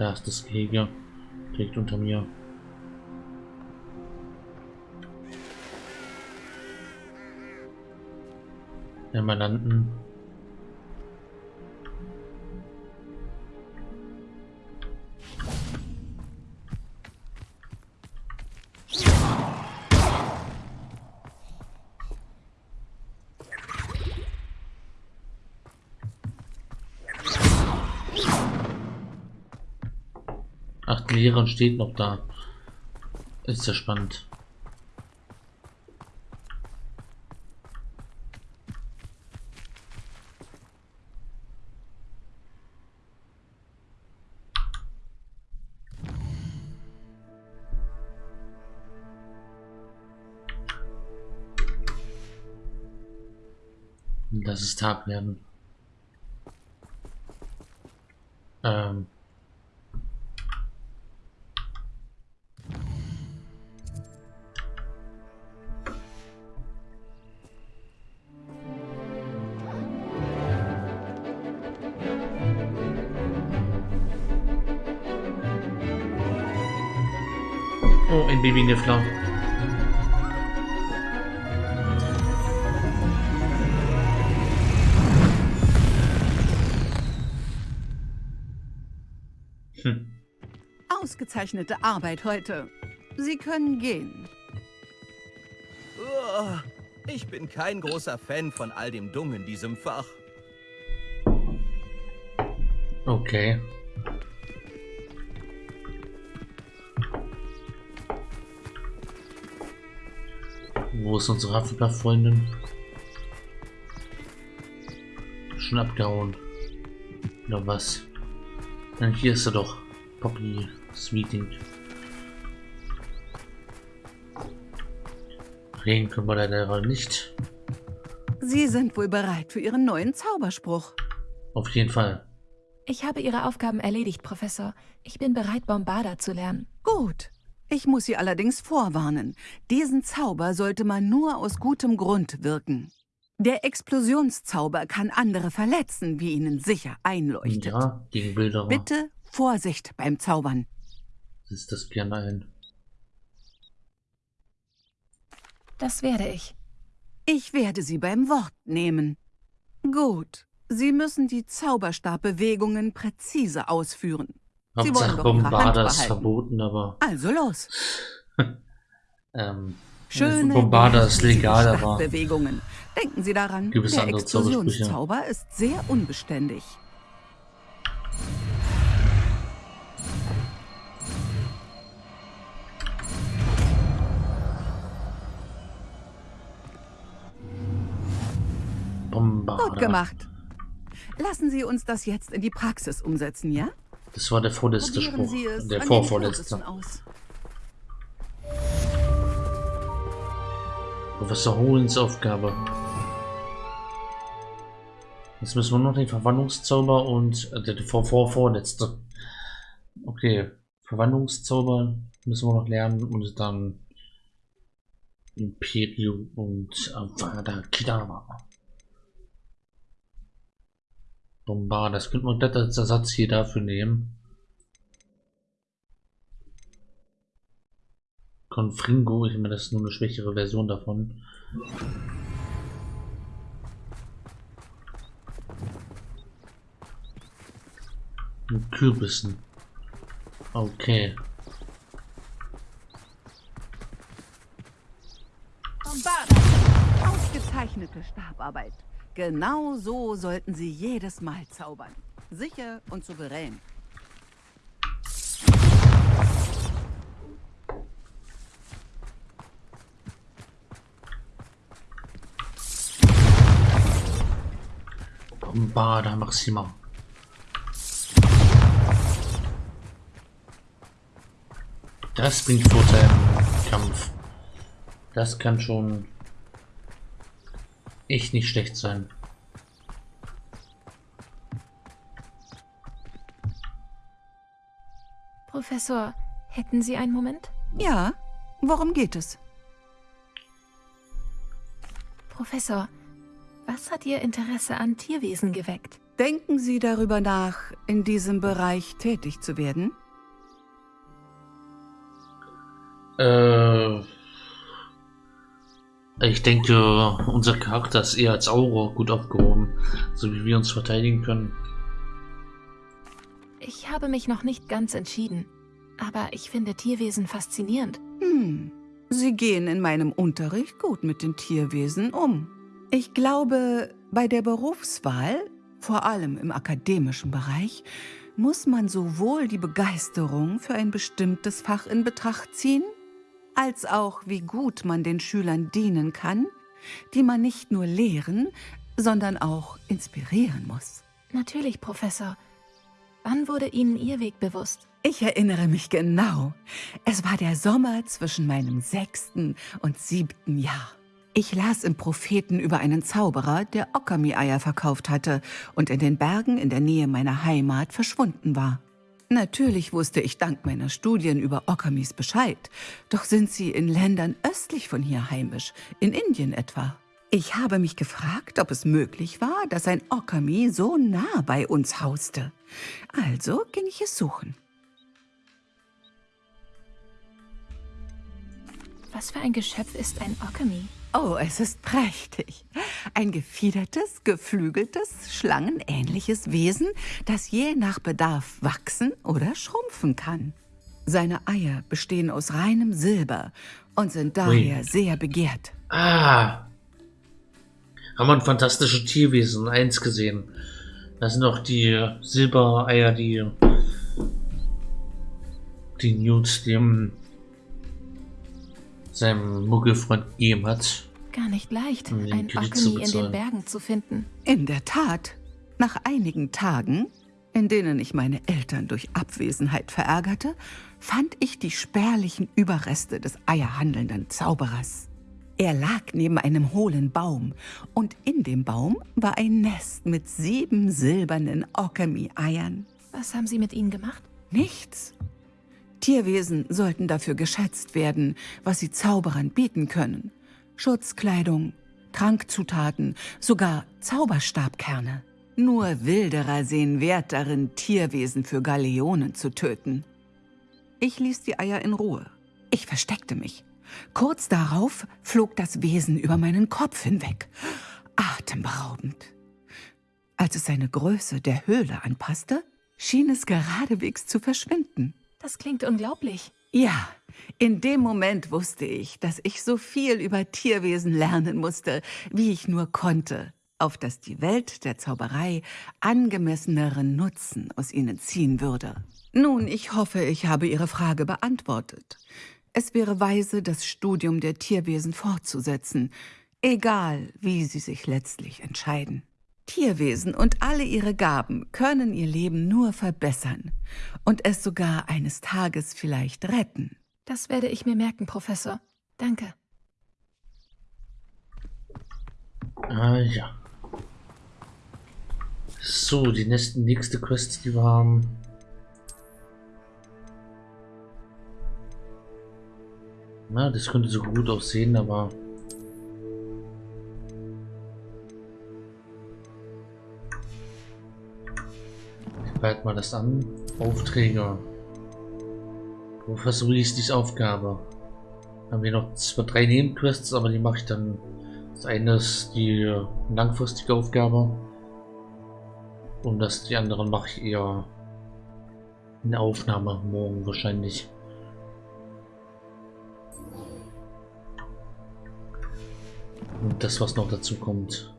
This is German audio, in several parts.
Da ist das Gehege. Direkt unter mir. Emeralden. Ach, die Lehrerin steht noch da. Ist ja spannend. Lass es Tag werden. Ein Babyniffler. Hm. Ausgezeichnete Arbeit heute. Sie können gehen. Oh, ich bin kein großer Fan von all dem Dumm in diesem Fach. Okay. Wo ist unsere Hufflepuff-Freundin? Schon abgehauen. Oder was? Ja, hier ist er doch. Poppy Meeting. Reden können wir leider nicht. Sie sind wohl bereit für Ihren neuen Zauberspruch. Auf jeden Fall. Ich habe Ihre Aufgaben erledigt, Professor. Ich bin bereit, Bombarda zu lernen. Gut. Ich muss Sie allerdings vorwarnen. Diesen Zauber sollte man nur aus gutem Grund wirken. Der Explosionszauber kann andere verletzen, wie Ihnen sicher einleuchtet. Ja, gegen Bilder. Bitte Vorsicht beim Zaubern. Ist das gerne ein. Das werde ich. Ich werde Sie beim Wort nehmen. Gut. Sie müssen die Zauberstabbewegungen präzise ausführen. Hauptsache Bombarda ist behalten. verboten, aber Also los. ähm, Schöne Bombarda ist legal, aber Bewegungen. Denken Sie daran, Gibt es der andere? Explosionszauber ist sehr unbeständig. Bombarda. Gut gemacht. Lassen Sie uns das jetzt in die Praxis umsetzen, ja? Das war der vorletzte Probieren Spruch. Der vorvorletzte. Professor Holens Aufgabe. Jetzt müssen wir noch den Verwandlungszauber und äh, der vor, vor, vorletzte. Okay, Verwandlungszauber müssen wir noch lernen und dann Imperium und Avada Kedavra. Bombarda, das könnte man gleich als Ersatz hier dafür nehmen. Confringo, ich meine, das ist nur eine schwächere Version davon. Mit Kürbissen. Okay. Ausgezeichnete Stabarbeit. Genau so sollten Sie jedes Mal zaubern. Sicher und souverän. Bombarda Maxima. Das bringt Vorteil im Kampf. Das kann schon echt nicht schlecht sein. Professor, hätten Sie einen Moment? Ja, worum geht es? Professor, was hat Ihr Interesse an Tierwesen geweckt? Denken Sie darüber nach, in diesem Bereich tätig zu werden? Äh, ich denke, unser Charakter ist eher als Aura gut aufgehoben, so wie wir uns verteidigen können. Ich habe mich noch nicht ganz entschieden, aber ich finde Tierwesen faszinierend. Hm, Sie gehen in meinem Unterricht gut mit den Tierwesen um. Ich glaube, bei der Berufswahl, vor allem im akademischen Bereich, muss man sowohl die Begeisterung für ein bestimmtes Fach in Betracht ziehen, als auch wie gut man den Schülern dienen kann, die man nicht nur lehren, sondern auch inspirieren muss. Natürlich, Professor. Wann wurde Ihnen Ihr Weg bewusst? Ich erinnere mich genau. Es war der Sommer zwischen meinem sechsten und siebten Jahr. Ich las im Propheten über einen Zauberer, der Okami-Eier verkauft hatte und in den Bergen in der Nähe meiner Heimat verschwunden war. Natürlich wusste ich dank meiner Studien über Okamis Bescheid, doch sind sie in Ländern östlich von hier heimisch, in Indien etwa. Ich habe mich gefragt, ob es möglich war, dass ein Okami so nah bei uns hauste. Also ging ich es suchen. Was für ein Geschöpf ist ein Okami? Oh, es ist prächtig. Ein gefiedertes, geflügeltes, schlangenähnliches Wesen, das je nach Bedarf wachsen oder schrumpfen kann. Seine Eier bestehen aus reinem Silber und sind daher Ui. sehr begehrt. Ah, haben wir ein fantastisches Tierwesen 1 gesehen. Das sind auch die Silbereier, die die Newt dem seinem Muggelfreund gegeben hat. Gar nicht leicht, um ein Alchemy in den Bergen zu finden. In der Tat. Nach einigen Tagen, in denen ich meine Eltern durch Abwesenheit verärgerte, fand ich die spärlichen Überreste des eierhandelnden Zauberers. Er lag neben einem hohlen Baum und in dem Baum war ein Nest mit sieben silbernen Okami-Eiern. Was haben Sie mit ihnen gemacht? Nichts. Tierwesen sollten dafür geschätzt werden, was sie Zauberern bieten können. Schutzkleidung, Trankzutaten, sogar Zauberstabkerne. Nur Wilderer sehen Wert darin, Tierwesen für Galeonen zu töten. Ich ließ die Eier in Ruhe. Ich versteckte mich. Kurz darauf flog das Wesen über meinen Kopf hinweg. Atemberaubend. Als es seine Größe der Höhle anpasste, schien es geradewegs zu verschwinden. Das klingt unglaublich. Ja, in dem Moment wusste ich, dass ich so viel über Tierwesen lernen musste, wie ich nur konnte, auf dass die Welt der Zauberei angemesseneren Nutzen aus ihnen ziehen würde. Nun, ich hoffe, ich habe Ihre Frage beantwortet. Es wäre weise, das Studium der Tierwesen fortzusetzen, egal wie sie sich letztlich entscheiden. Tierwesen und alle ihre Gaben können ihr Leben nur verbessern und es sogar eines Tages vielleicht retten. Das werde ich mir merken, Professor. Danke. Ah ja. So, die nächste, nächste Quest, die wir haben. Na, das könnte so gut aussehen, aber Halt mal das an. Aufträge. Professor die Aufgabe. Haben wir noch zwei, drei Nebenquests, aber die mache ich dann. Das eine ist die langfristige Aufgabe. Und das die anderen mache ich eher in der Aufnahme morgen wahrscheinlich. Und das, was noch dazu kommt.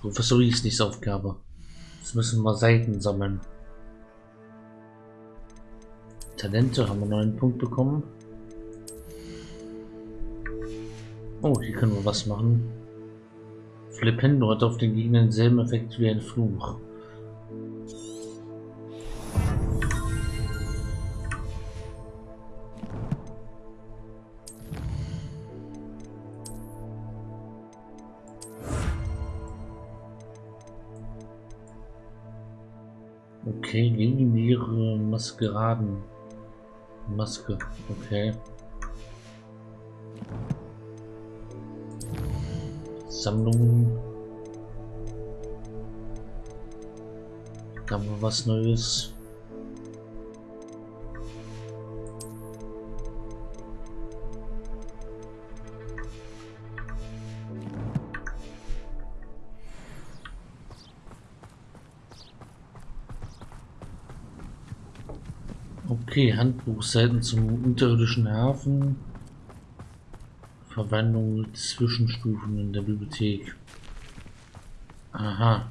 Professor Reese, Aufgabe. Jetzt müssen wir Seiten sammeln. Talente haben wir noch einen Punkt bekommen. Oh, hier können wir was machen. Flipendo hat auf den Gegner denselben Effekt wie ein Fluch. Okay, legendäre Maskeraden. Maske, okay. Sammlungen. haben wir was Neues. Okay, Handbuchseiten zum unterirdischen Hafen. Verwendung mit Zwischenstufen in der Bibliothek. Aha.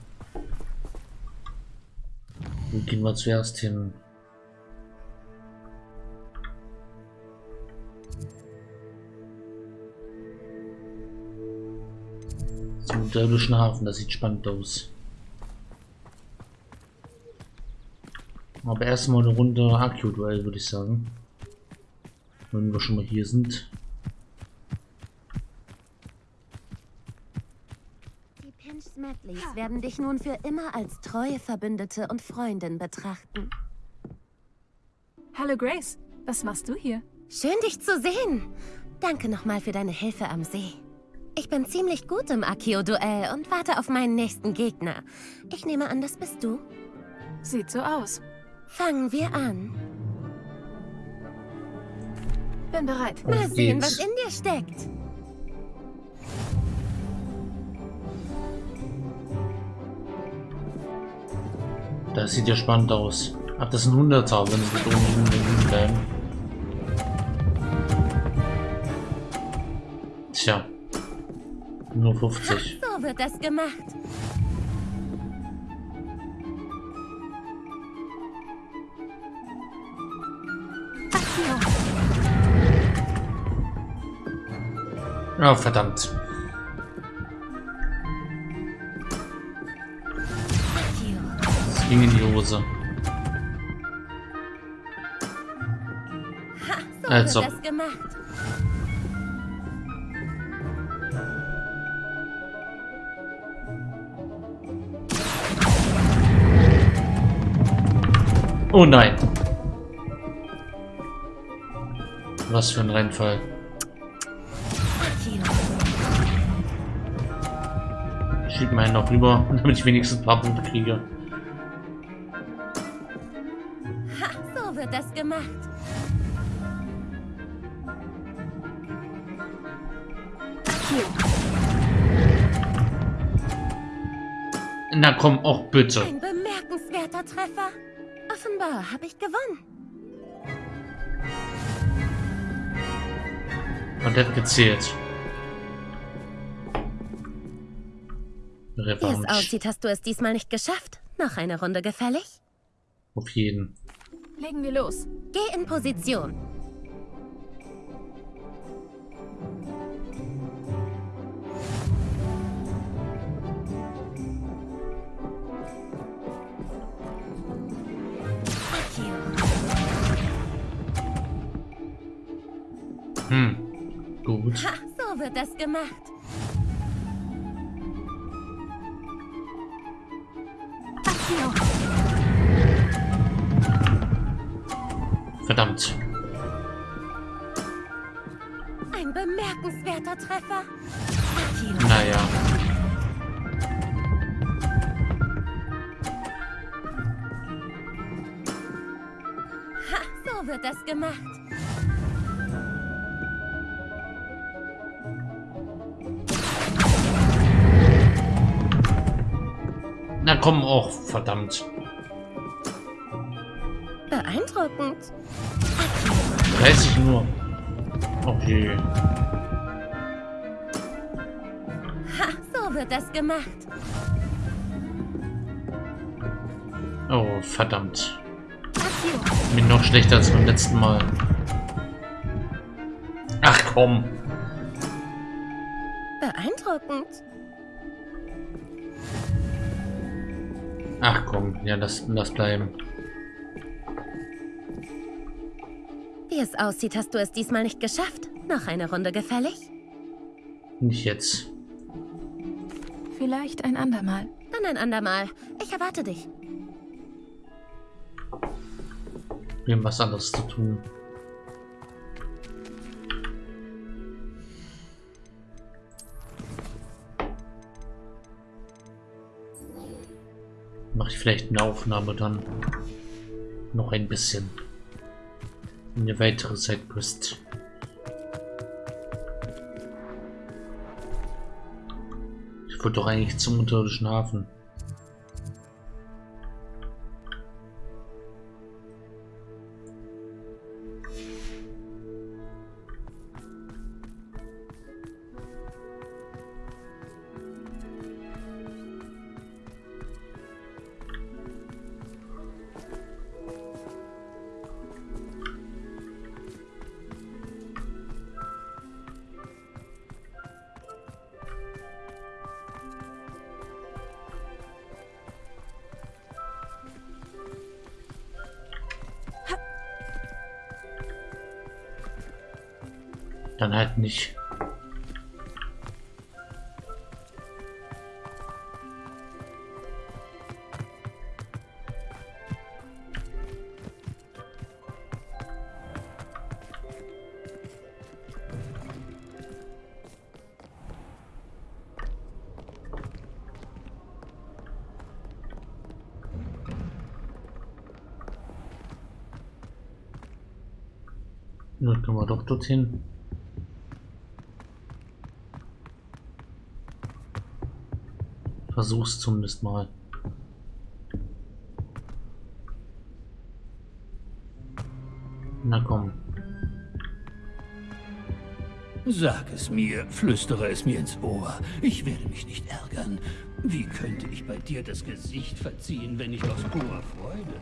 Wo gehen wir zuerst hin? Zum unterirdischen Hafen, das sieht spannend aus. Aber erstmal eine Runde Akio-Duell, würde ich sagen. Wenn wir schon mal hier sind. Die Pinch Smetlys werden dich nun für immer als treue Verbündete und Freundin betrachten. Hallo Grace, was machst du hier? Schön, dich zu sehen. Danke nochmal für deine Hilfe am See. Ich bin ziemlich gut im Akio-Duell und warte auf meinen nächsten Gegner. Ich nehme an, das bist du. Sieht so aus. Fangen wir an. Bin bereit. Mal sehen, geht's. was in dir steckt. Das sieht ja spannend aus. Ach, das sind 100er, wenn sie liegen bleiben. Tja. Nur 50. So wird das gemacht. Ah, verdammt. Es ging in die Hose. Also. das gemacht. Oh nein. Was für ein Reinfall. Schieb mir einen noch rüber, damit ich wenigstens ein paar Punkte kriege. Ha, so wird das gemacht. Na komm, auch bitte. Ein bemerkenswerter Treffer. Offenbar habe ich gewonnen. Und hat gezählt. Wie es Revanche. aussieht, hast du es diesmal nicht geschafft. Noch eine Runde gefällig? Auf jeden. Legen wir los. Geh in Position. Hm. Gut. Ha, so wird das gemacht. Verdammt. Ein bemerkenswerter Treffer. Akio. Naja. Ha, so wird das gemacht. Komm, auch verdammt. Beeindruckend. 30 nur. Okay. Ha, so wird das gemacht. Oh, verdammt. Bin noch schlechter als beim letzten Mal. Ach komm. Beeindruckend. Ach komm. Ja, lass, lass bleiben. Wie es aussieht, hast du es diesmal nicht geschafft. Noch eine Runde gefällig? Nicht jetzt. Vielleicht ein andermal. Dann ein andermal. Ich erwarte dich. Wir haben was anderes zu tun. Ich vielleicht eine Aufnahme dann noch ein bisschen. Eine weitere Sidequest. Ich wollte doch eigentlich zum unterirdischen Hafen. Nicht. Nun können wir doch dorthin. Versuch's zumindest mal. Na komm. Sag es mir, flüstere es mir ins Ohr. Ich werde mich nicht ärgern. Wie könnte ich bei dir das Gesicht verziehen, wenn nicht aus purer Freude?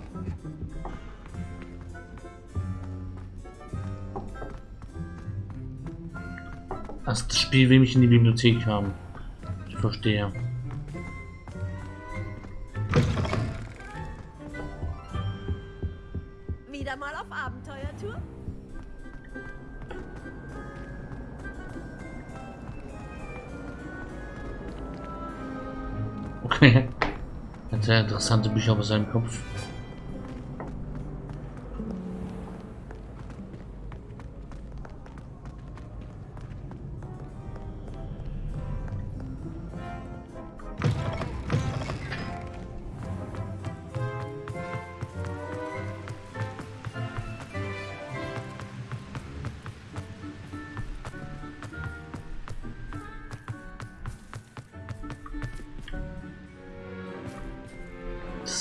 Das Spiel will mich in die Bibliothek haben. Ich verstehe. Interessante Bücher über seinem Kopf.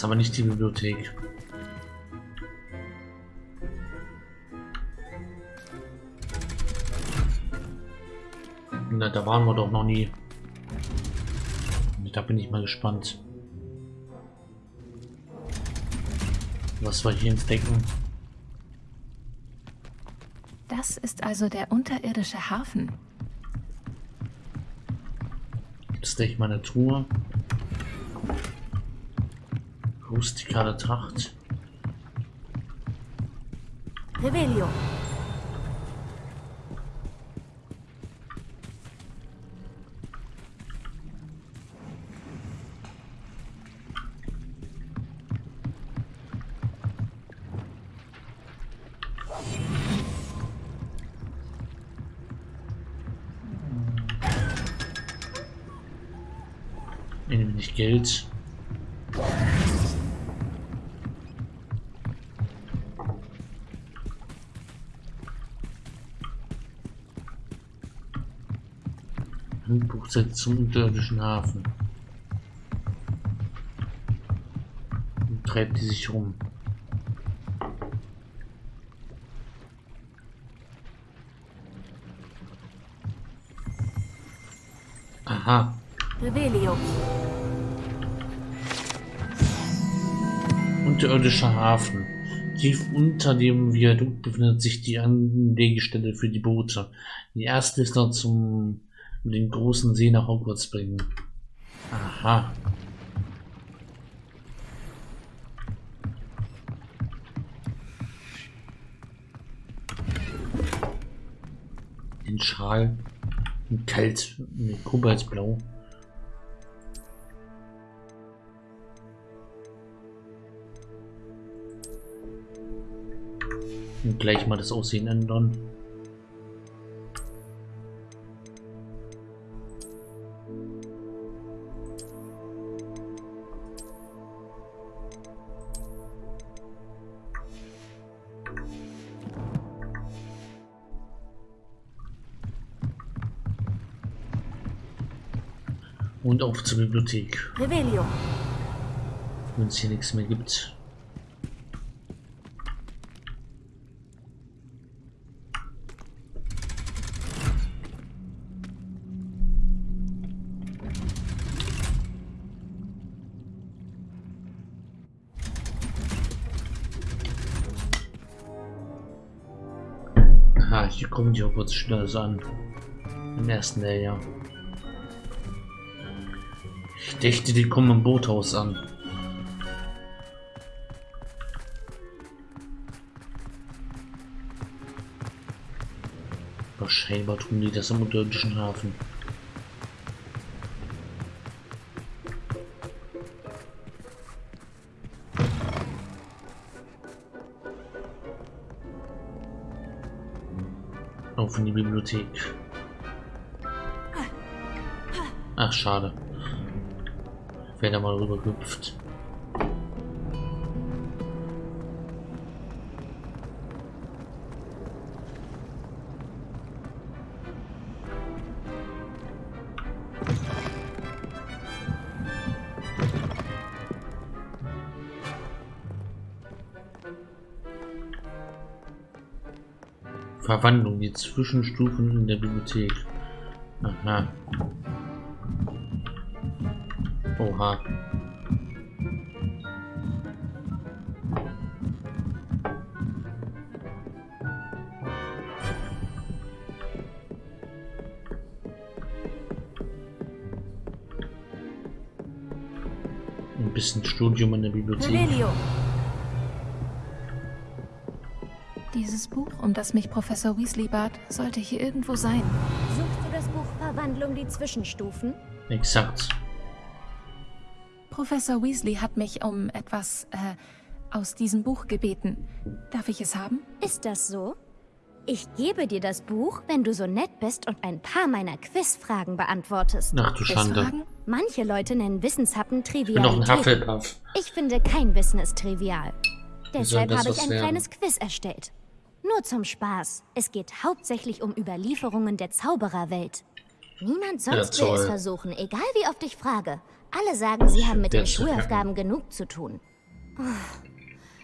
Ist aber nicht die Bibliothek. Na, da waren wir doch noch nie. Da bin ich mal gespannt. Was wir hier entdecken. Das ist also der unterirdische Hafen. Ist echt meine Truhe. Rustikale Tracht. Revelio. Ein wenig Geld. Handbuchset zum unterirdischen Hafen. Und treibt die sich rum. Aha. Revelio. Unterirdischer Hafen. Tief unter dem Viadukt befindet sich die Anlegestelle für die Boote. Die erste ist noch zum um den großen See nach Hogwarts bringen. Aha. Den Schal. in Kalt. Mit Kobaltblau. Und gleich mal das Aussehen ändern. Und auf zur Bibliothek, Revelio. wenn es hier nichts mehr gibt. Ah, hier kommen die Hogwarts schnell an. Im ersten Layer. Ich dachte, die kommen im Boothaus an. Aber scheinbar tun die das im unterirdischen Hafen. Auf in die Bibliothek. Ach, schade. Wäre da mal rüber gehüpft. Verwandlung, die Zwischenstufen in der Bibliothek. Aha. Oha. Ein bisschen Studium in der Bibliothek. Revelio. Dieses Buch, um das mich Professor Weasley bat, sollte hier irgendwo sein. Suchst du das Buch Verwandlung die Zwischenstufen? Exakt. Professor Weasley hat mich um etwas äh, aus diesem Buch gebeten. Darf ich es haben? Ist das so? Ich gebe dir das Buch, wenn du so nett bist und ein paar meiner Quizfragen beantwortest. Ach du Schande. Quizfragen? Manche Leute nennen Wissenshappen Ich bin noch ein Trivialität. Hufflepuff. Ich finde, kein Wissen ist trivial. Deshalb habe ich ein werden? kleines Quiz erstellt. Nur zum Spaß. Es geht hauptsächlich um Überlieferungen der Zaubererwelt. Niemand sonst Ja, will es versuchen, egal wie oft ich frage. Alle sagen, sie haben mit den. Schulaufgaben genug zu tun. Oh.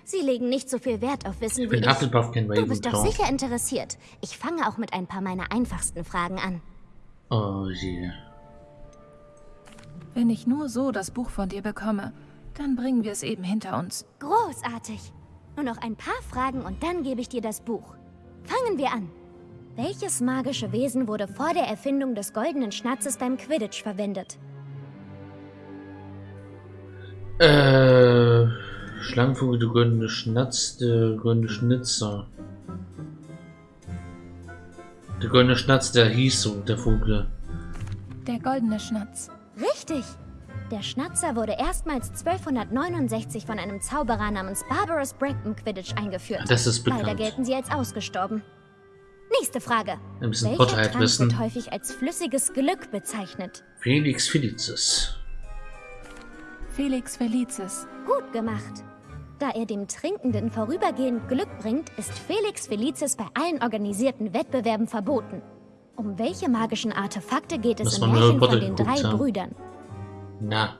Sie legen nicht so viel Wert auf Wissen Ich wie ich. Du bist doch sicher interessiert. Ich fange auch mit ein paar meiner einfachsten Fragen an. Oh je. Wenn ich nur so das Buch von dir bekomme, dann bringen wir es eben hinter uns. Großartig. Nur noch ein paar Fragen und dann gebe ich dir das Buch. Fangen wir an. Welches magische Wesen wurde vor der Erfindung des goldenen Schnatzes beim Quidditch verwendet? Äh, Schlangenvogel, der goldene Schnatz, der goldene Schnitzer. Der goldene Schnatz, der hieß so, der Vogel. Der goldene Schnatz. Richtig. Der Schnatzer wurde erstmals 1269 von einem Zauberer namens Barbarous im Quidditch eingeführt. Das ist Leider bekannt. gelten sie als ausgestorben. Nächste Frage. Ein bisschen Welcher Trank wissen. wird häufig als flüssiges Glück bezeichnet? Felix Felicis. Felix Felicis. Gut gemacht. Da er dem Trinkenden vorübergehend Glück bringt, ist Felix Felicis bei allen organisierten Wettbewerben verboten. Um welche magischen Artefakte geht es Muss im Märchen von den drei haben. Brüdern? Na.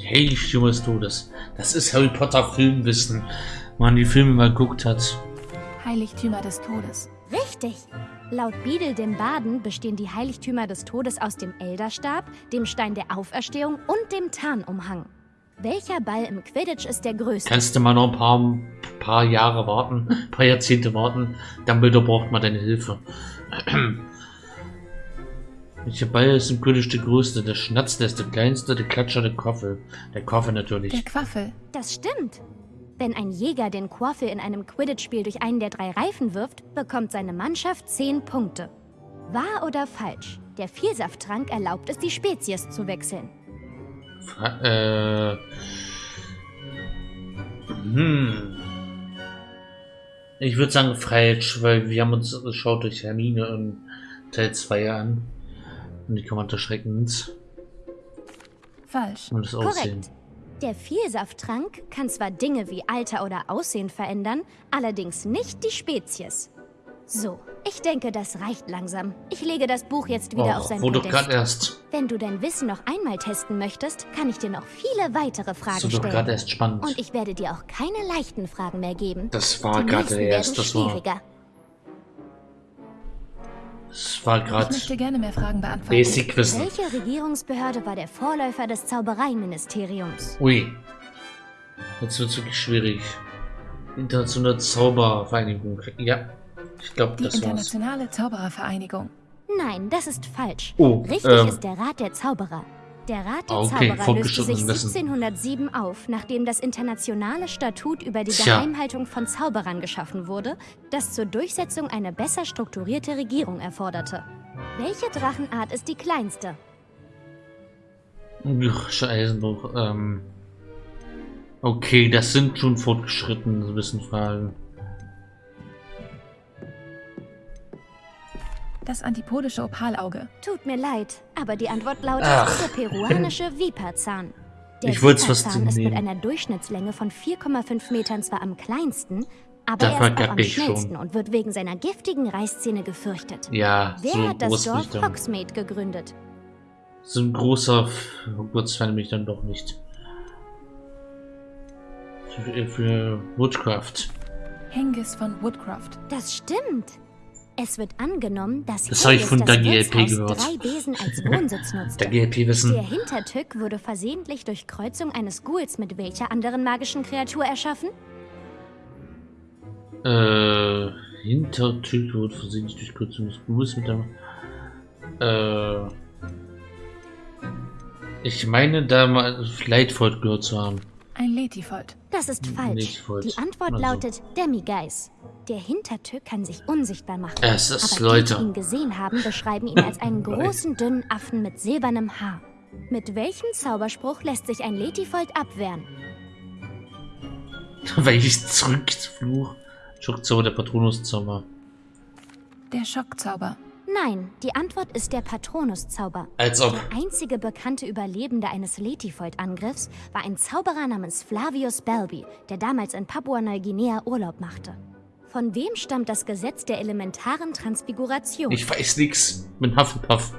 Die Heiligtümer des Todes. Das ist Harry Potter Filmwissen. Wenn man die Filme mal geguckt hat. Heiligtümer des Todes. Richtig. Laut Beadle dem Baden bestehen die Heiligtümer des Todes aus dem Elderstab, dem Stein der Auferstehung und dem Tarnumhang. Welcher Ball im Quidditch ist der größte? Kannst du mal noch ein paar, paar Jahre warten, ein paar Jahrzehnte warten. Dumbledore braucht mal deine Hilfe. Welcher Ball ist im Quidditch der größte? Der Schnatz, der ist der kleinste, der Klatscher, der Koffel. Der Koffel natürlich. Der Quaffel. Das stimmt. Wenn ein Jäger den Quaffel in einem Quidditch-Spiel durch einen der drei Reifen wirft, bekommt seine Mannschaft 10 Punkte. Wahr oder falsch? Der Vielsafttrank erlaubt es, die Spezies zu wechseln. Äh. Hm. Ich würde sagen falsch, weil wir haben uns geschaut durch Hermine in Teil 2 an. Und die Kommando schreckend. Falsch. Und das Aussehen. Korrekt. Der Vielsafttrank kann zwar Dinge wie Alter oder Aussehen verändern, allerdings nicht die Spezies. So, ich denke, das reicht langsam. Ich lege das Buch jetzt wieder auf Och, sein Podest. gerade erst. Wenn du dein Wissen noch einmal testen möchtest, kann ich dir noch viele weitere Fragen So doch gerade stellen. erst spannend. Und ich werde dir auch keine leichten Fragen mehr geben. Das war gerade erst. Das war, das war Ich gerade möchte gerne mehr Fragen beantworten. Basic Wissen. Welche Regierungsbehörde war der Vorläufer des Zaubereiministeriums? Ui. Jetzt wird es wirklich schwierig. Internationale Zaubervereinigung. Ja, ich glaube, Die das war's. Internationale Zauberervereinigung. Nein, das ist falsch. Oh, Richtig ähm. ist der Rat der Zauberer. Der Rat der Okay, Zauberer löste sich Wissen. 1707 auf, nachdem das internationale Statut über die Tja. Geheimhaltung von Zauberern geschaffen wurde, das zur Durchsetzung eine besser strukturierte Regierung erforderte. Welche Drachenart ist die kleinste? Ach, Eisenbruch. Ähm. Okay, das sind schon fortgeschrittene Wissenfragen. Das antipodische Opalauge. Tut mir leid, aber die Antwort lautet Ach. der peruanische Viperzahn. Der Ich Viperzahn ist mit einer Durchschnittslänge von 4,5 Metern zwar am kleinsten, aber Da er ist auch am ich schon. schnellsten und wird wegen seiner giftigen Reißzähne gefürchtet. Ja, Wer so hat das Dorf. Hogsmeade gegründet? So ein großer Hogwarts-Fan bin ich dann doch nicht. Für, Woodcraft. Hengis von Woodcroft. Das stimmt. Es wird angenommen, dass Das habe ich von der GLP gehört. drei Besen als Wohnsitz nutzte. Der. Der Hintertück wurde versehentlich durch Kreuzung eines Ghouls mit welcher anderen magischen Kreatur erschaffen? Äh, Hintertür wurde versehentlich durch Kürzung des Buches mit der. Äh. Ich meine, da mal Flightfold gehört zu haben. Ein Letifold. Das ist falsch. Falsch. Die Antwort Also. lautet Demigeis. Der Hintertück kann sich unsichtbar machen. Es ist, Aber die, die Leute. ihn gesehen haben, beschreiben ihn als einen großen, dünnen Affen mit silbernem Haar. Mit welchem Zauberspruch lässt sich ein Letifold abwehren? Weil ich zurückfluch. Schockzauber der Patronuszauber. Der Schockzauber. Nein, die Antwort ist der Patronuszauber. Als ob. Der einzige bekannte Überlebende eines Letifold-Angriffs war ein Zauberer namens Flavius Belby, der damals in Papua-Neuguinea Urlaub machte. Von wem stammt das Gesetz der elementaren Transfiguration? Ich weiß nix. Bin Hufflepuff.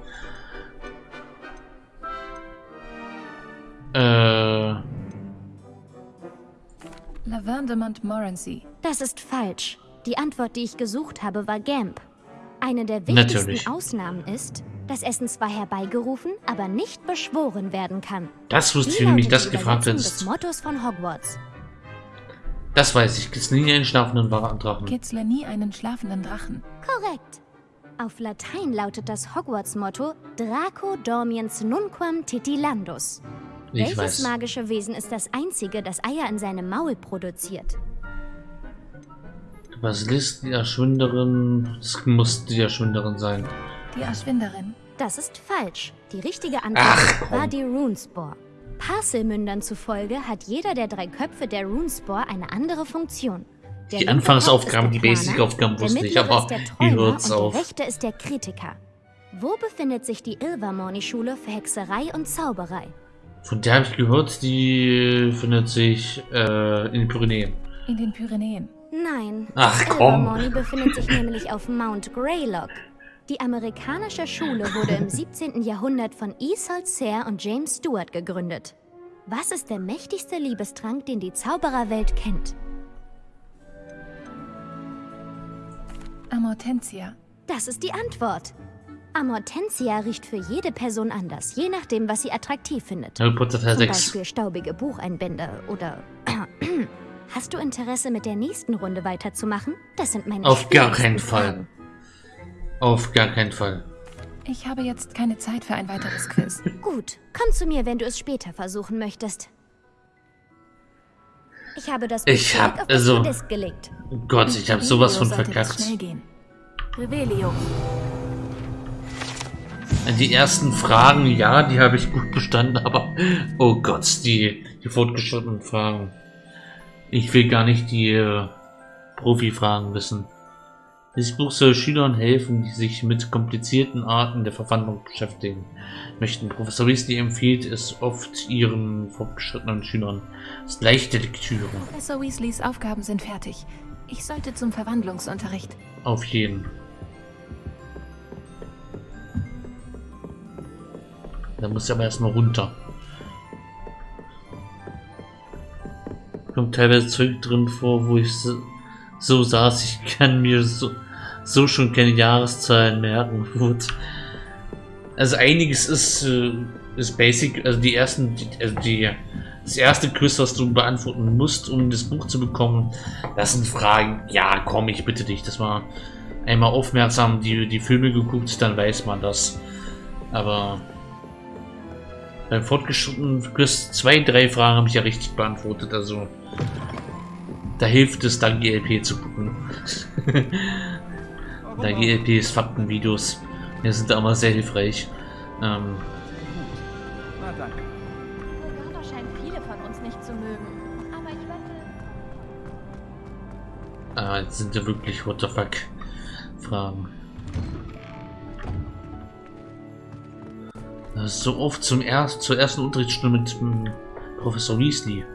Äh. Laverne de Montmorency. Das ist falsch. Die Antwort, die ich gesucht habe, war Gamp. Eine der wichtigsten Natürlich. Ausnahmen ist, dass Essen zwar herbeigerufen, aber nicht beschworen werden kann. Das wusste ich, wie mich das gefragt des ist. Mottos von Hogwarts. Das weiß ich. Gibt's nie einen schlafenden Drachen. Kitzle nie einen schlafenden Drachen. Korrekt. Auf Latein lautet das Hogwarts-Motto Draco dormiens nunquam titilandus. Ich Welches weiß. magische Wesen ist das einzige, das Eier in seinem Maul produziert? Basilisk, die Erschwinderin. Das muss die Erschwinderin sein. Die Erschwinderin. Das ist falsch. Die richtige Antwort Ach, war die Runespore. Parselmündern zufolge hat jeder der drei Köpfe der Runespore eine andere Funktion. Der Die Anfangsaufgaben, die Basic-Aufgaben wusste ich, aber ist der wie Träumer hört's und auf? der rechte ist der Kritiker. Wo befindet sich die Ilvermorny-Schule für Hexerei und Zauberei? Von der habe ich gehört, die findet sich äh, in den Pyrenäen. In den Pyrenäen. Nein, Ach, komm. Ilvermorny befindet sich nämlich auf Mount Greylock. Die amerikanische Schule wurde im 17. Jahrhundert von Isolde Sayre und James Stewart gegründet. Was ist der mächtigste Liebestrank, den die Zaubererwelt kennt? Amortentia. Das ist die Antwort. Amortentia riecht für jede Person anders, je nachdem, was sie attraktiv findet. Harry Potter Teil Zum 6. Beispiel staubige Bucheinbände oder... Hast du Interesse, mit der nächsten Runde weiterzumachen? Das sind meine Auf gar keinen Fall. Auf gar keinen Fall. Ich habe jetzt keine Zeit für ein weiteres Quiz. Gut, komm zu mir, wenn du es später versuchen möchtest. Ich habe das Ich Buch hab- zurück auf das also- gelegt. Gott, ich habe sowas von verkackt. Die ersten Fragen, ja, die habe ich gut bestanden, aber oh Gott, die, die fortgeschrittenen Fragen. Ich will gar nicht die äh, Profi-Fragen wissen. Dieses Buch soll Schülern helfen, die sich mit komplizierten Arten der Verwandlung beschäftigen möchten. Professor Weasley empfiehlt es oft ihren fortgeschrittenen Schülern. Es ist leichte Lektüre. Professor Weasleys Aufgaben sind fertig. Ich sollte zum Verwandlungsunterricht. Auf jeden. Da muss ich aber erstmal runter. Kommt teilweise Zeug drin vor, wo ich so, so saß, ich kann mir so, so schon keine Jahreszahlen merken. Gut. Also einiges ist, äh, ist basic, also die ersten, also die, das erste Quiz, was du beantworten musst, um das Buch zu bekommen, das sind Fragen, ja komm, ich bitte dich, das war einmal aufmerksam die, die Filme geguckt, dann weiß man das. Aber beim fortgeschrittenen Quiz zwei, drei Fragen habe ich ja richtig beantwortet, also da hilft es dann GLP zu gucken. da GLP ist Faktenvideos. Die sind da immer sehr hilfreich. Ähm, Na danke. Morgana scheint viele von uns nicht zu mögen. Aber ich wette, ah, jetzt sind ja wirklich what the fuck Fragen. So oft zum erst, zur ersten Unterrichtsstunde mit ähm, Professor Weasley.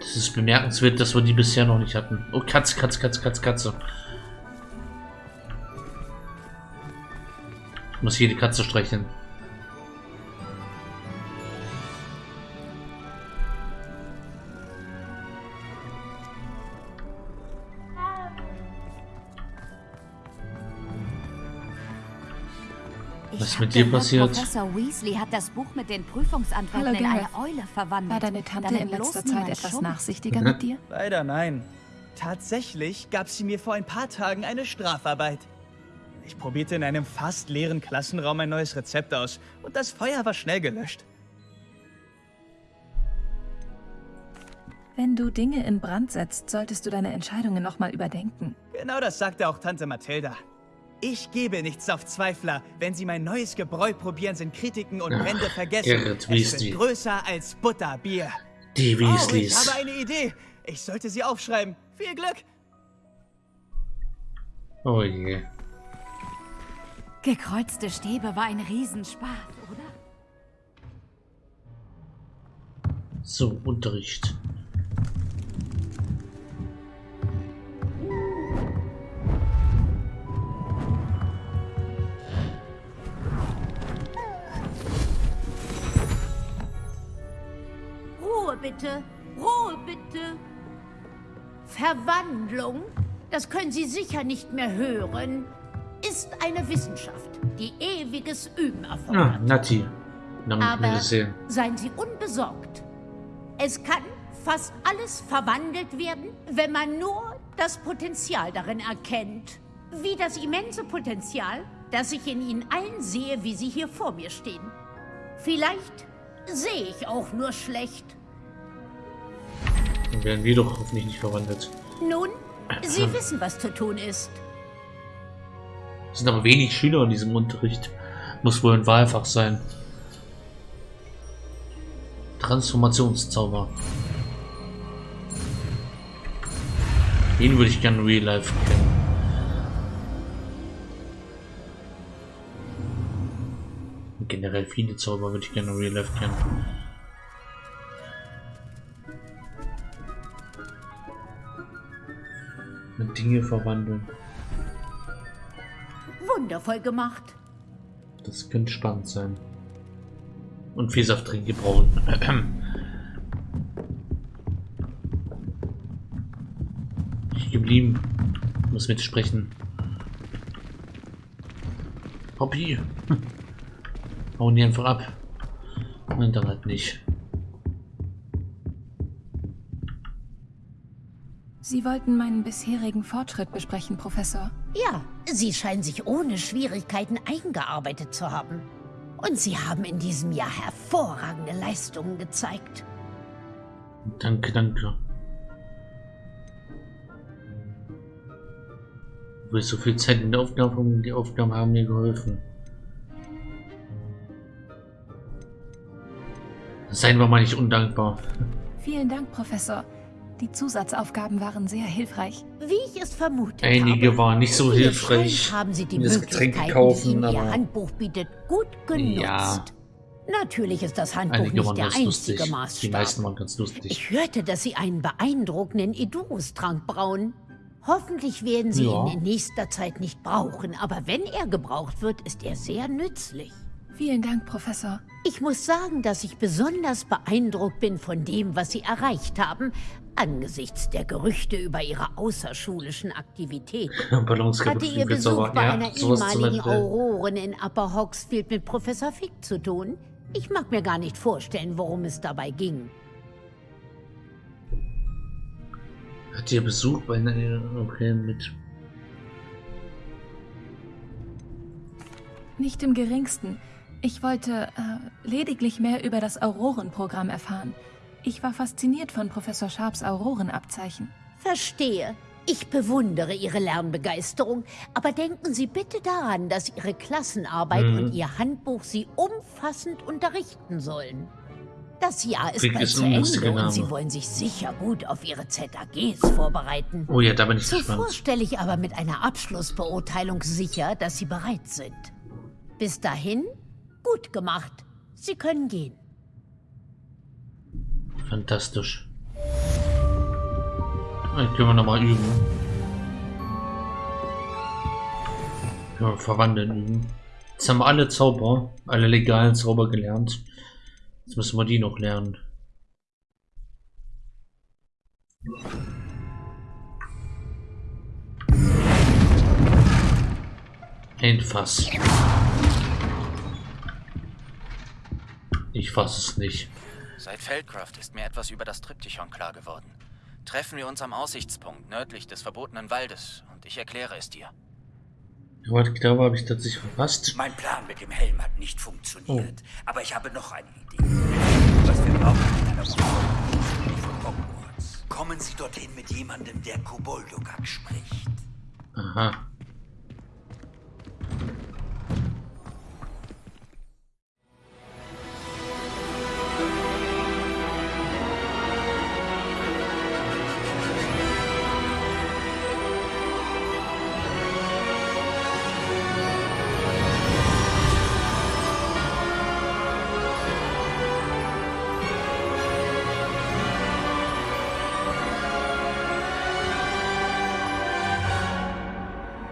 Das ist bemerkenswert, dass wir die bisher noch nicht hatten. Oh, Katze, Katze, Katze, Katze, Katze. Ich muss jede Katze streicheln. Was ist mit dir passiert? Professor Weasley hat das Buch mit den Prüfungsantworten Hallo, in eine. Eule verwandelt. War deine Tante damit in letzter Zeit etwas nachsichtiger mit dir? Leider nein. Tatsächlich gab sie mir vor ein paar Tagen eine Strafarbeit. Ich probierte in einem fast leeren Klassenraum ein neues Rezept aus und das Feuer war schnell gelöscht. Wenn du Dinge in Brand setzt, solltest du deine Entscheidungen nochmal überdenken. Genau das sagte auch Tante Mathilda. Ich gebe nichts auf Zweifler. Wenn sie mein neues Gebräu probieren, sind Kritiken und Ach, Wände vergessen. Gerrit es wird größer als Butterbier. Die Oh, ich Weasleys. habe eine Idee. Ich sollte sie aufschreiben. Viel Glück. Oh je. Gekreuzte Stäbe war ein Riesenspaß, oder? So, Unterricht. Bitte. Ruhe bitte. Verwandlung, das können Sie sicher nicht mehr hören, ist eine Wissenschaft, die ewiges Üben Ah, erfordert. Nati. Nicht mehr Aber seien Sie unbesorgt. Es kann fast alles verwandelt werden, wenn man nur das Potenzial darin erkennt. Wie das immense Potenzial, das ich in Ihnen allen sehe, wie Sie hier vor mir stehen. Vielleicht sehe ich auch nur schlecht. Dann werden wir doch hoffentlich nicht verwandelt. Nun, Sie wissen, was zu tun ist. Es sind aber wenig Schüler in diesem Unterricht. Muss wohl ein Wahlfach sein. Transformationszauber. Den würde ich gerne real life kennen. Und Generell viele Zauber würde ich gerne real life kennen. Dinge verwandeln. Wundervoll gemacht. Das könnte spannend sein. Und Vielsafttrinke brauchen. Ich geblieben. Muss mitsprechen. Hobby. Hauen die einfach ab. Und dann halt nicht. Sie wollten meinen bisherigen Fortschritt besprechen, Professor. Ja, Sie scheinen sich ohne Schwierigkeiten eingearbeitet zu haben. Und Sie haben in diesem Jahr hervorragende Leistungen gezeigt. Danke, danke. Wo ich so viel Zeit in der Aufgabe haben, die Aufgaben haben mir geholfen. Seien wir mal nicht undankbar. Vielen Dank, Professor. Die Zusatzaufgaben waren sehr hilfreich. Wie ich es vermutet Einige habe. waren nicht so hilfreich. Haben Sie die das Möglichkeiten, Getränke kaufen, die Ihnen Ihr Handbuch bietet, gut genutzt. Ja. Natürlich ist das Handbuch Einige nicht der einzige lustig. Die Maßstab. meisten waren ganz lustig. Ich hörte, dass Sie einen beeindruckenden Edurus-Trank brauen. Hoffentlich werden Sie Ja. ihn in nächster Zeit nicht brauchen, aber wenn er gebraucht wird, ist er sehr nützlich. Vielen Dank, Professor. Ich muss sagen, dass ich besonders beeindruckt bin von dem, was Sie erreicht haben, angesichts der Gerüchte über Ihre außerschulischen Aktivitäten. Hatte Ihr Besuch bei ja, einer ehemaligen. Auroren in Upper Hogsfield mit Professor Fick zu tun? Ich mag mir gar nicht vorstellen, worum es dabei ging. Hat ihr Besuch bei einer okay, mit Nicht im geringsten. Ich wollte äh, lediglich mehr über das Aurorenprogramm erfahren. Ich war fasziniert von Professor Sharps Aurorenabzeichen. Verstehe. Ich bewundere Ihre Lernbegeisterung, aber denken Sie bitte daran, dass Ihre Klassenarbeit Mhm. und Ihr Handbuch Sie umfassend unterrichten sollen. Das Jahr ist Krieg bald ist zu ein Ende und. Sie wollen sich sicher gut auf Ihre ZAGs vorbereiten. Oh ja, da bin ich Zuvor gespannt. stelle ich aber mit einer Abschlussbeurteilung sicher, dass Sie bereit sind. Bis dahin, gut gemacht. Sie können gehen. Fantastisch. Dann können wir nochmal üben. Können wir verwandeln üben. Jetzt haben wir alle Zauber, alle legalen Zauber gelernt. Jetzt müssen wir die noch lernen. Ein Fass. Ich fass es nicht. Seit Feldcraft ist mir etwas über das Triptychon klar geworden. Treffen wir uns am Aussichtspunkt nördlich des verbotenen Waldes und ich erkläre es dir. Aber ich glaube, habe ich tatsächlich verpasst. Mein Plan mit dem Helm hat nicht funktioniert, aber ich habe noch eine Idee. Was wir brauchen in einer von Hogwarts. Kommen Sie dorthin mit jemandem, der Koboldogak spricht. Aha.